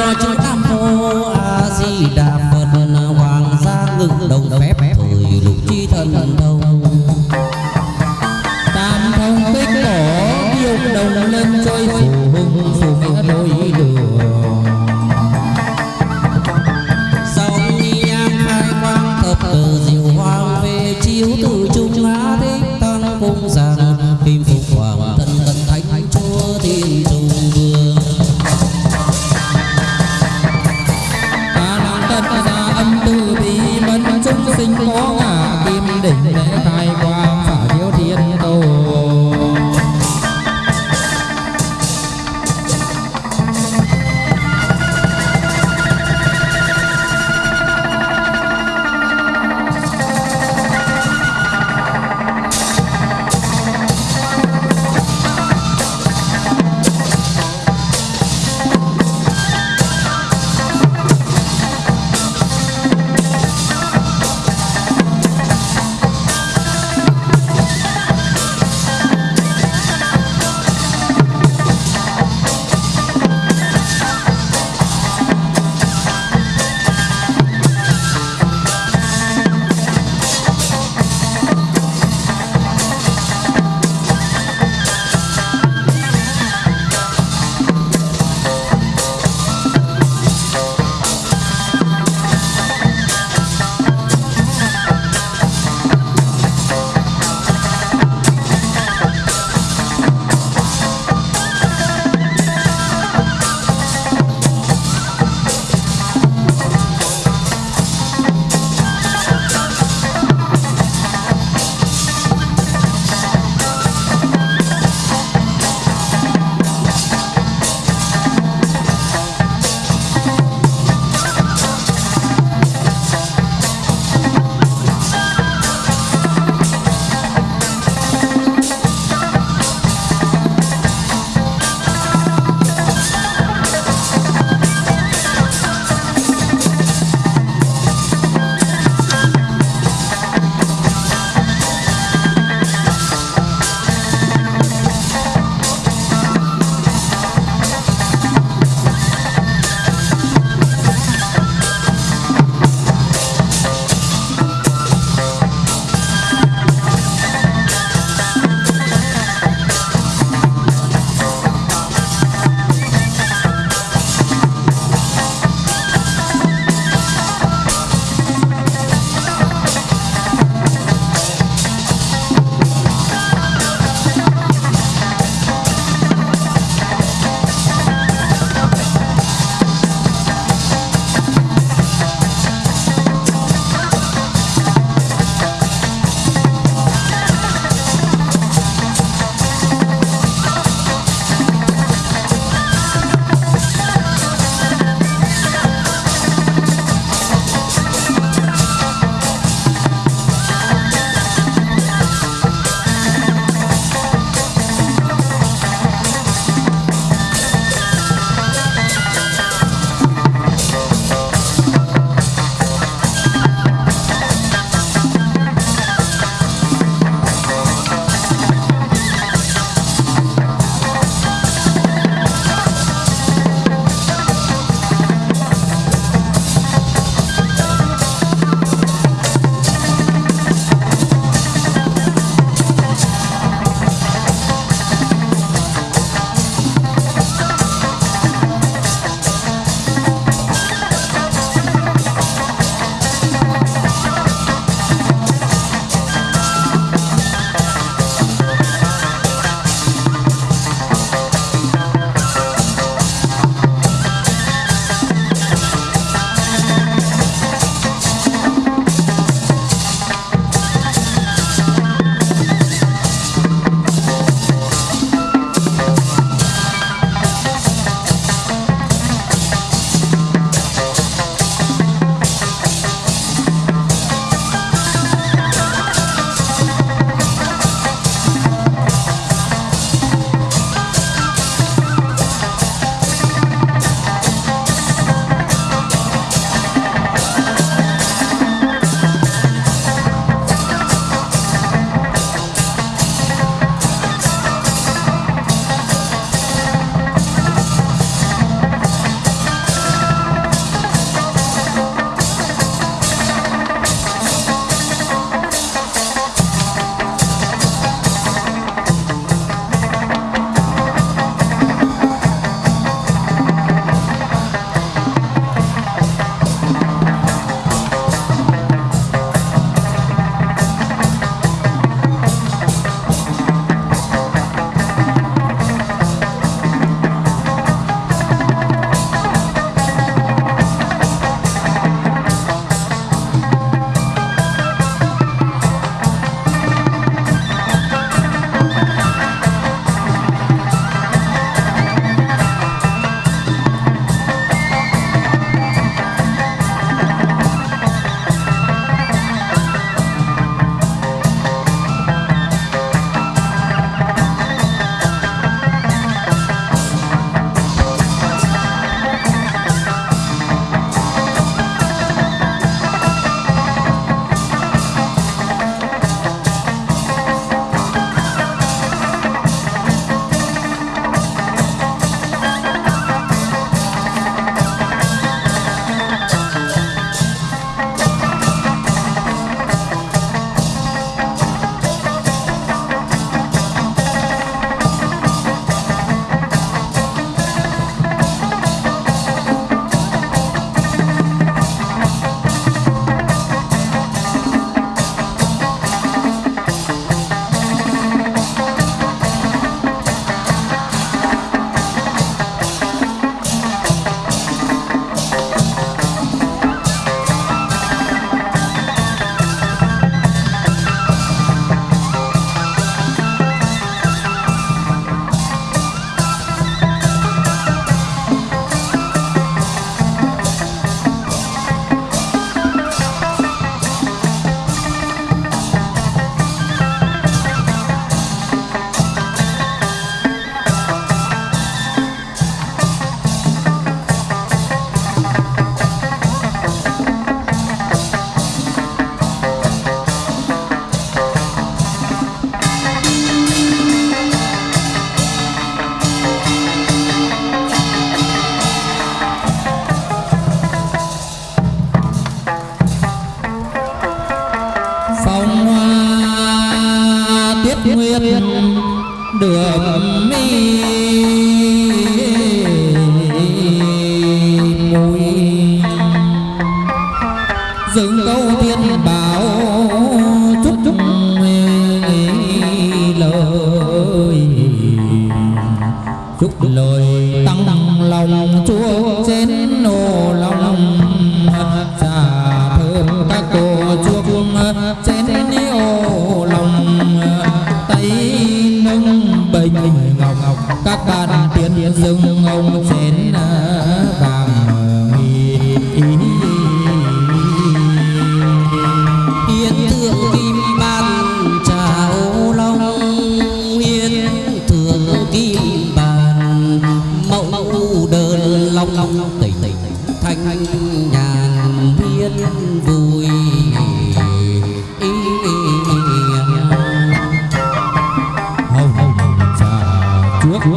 có chữ ta mô a di đà phật hoàng gia ngự đồng phép thời lục chi thần thông tam thông tích cổ yêu đồng lên trôi phù hùng phù hùng đôi đường. Sông ni nhang khai quang thập từ diệu hoàng về chiếu từ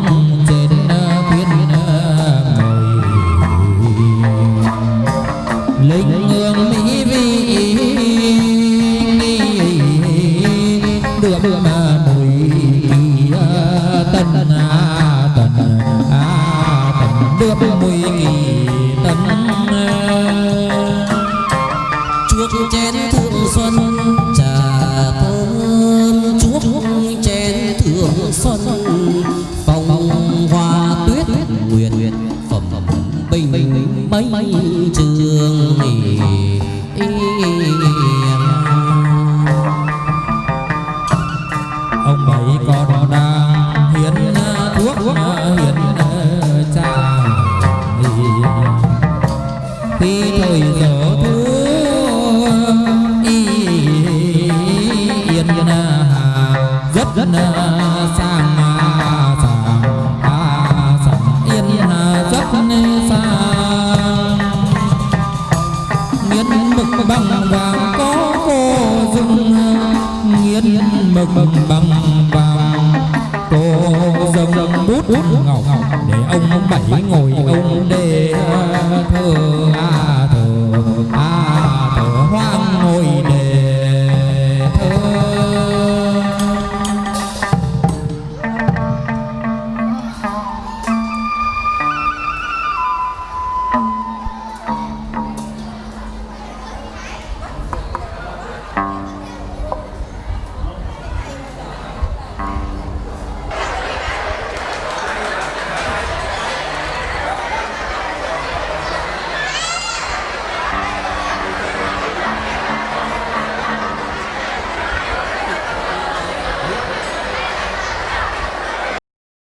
格？